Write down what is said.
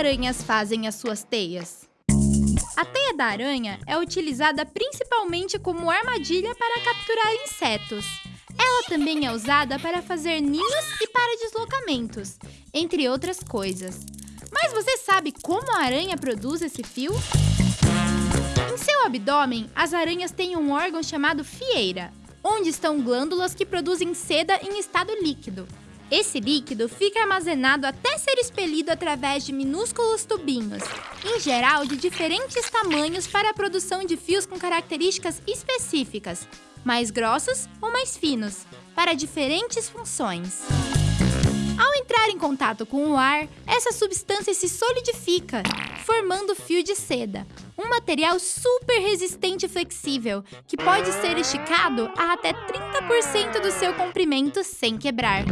aranhas fazem as suas teias? A teia da aranha é utilizada principalmente como armadilha para capturar insetos. Ela também é usada para fazer ninhos e para deslocamentos, entre outras coisas. Mas você sabe como a aranha produz esse fio? Em seu abdômen, as aranhas têm um órgão chamado fieira, onde estão glândulas que produzem seda em estado líquido. Esse líquido fica armazenado até ser expelido através de minúsculos tubinhos, em geral de diferentes tamanhos para a produção de fios com características específicas, mais grossos ou mais finos, para diferentes funções. Ao entrar em contato com o ar, essa substância se solidifica, formando fio de seda, um material super resistente e flexível, que pode ser esticado a até 30% do seu comprimento sem quebrar.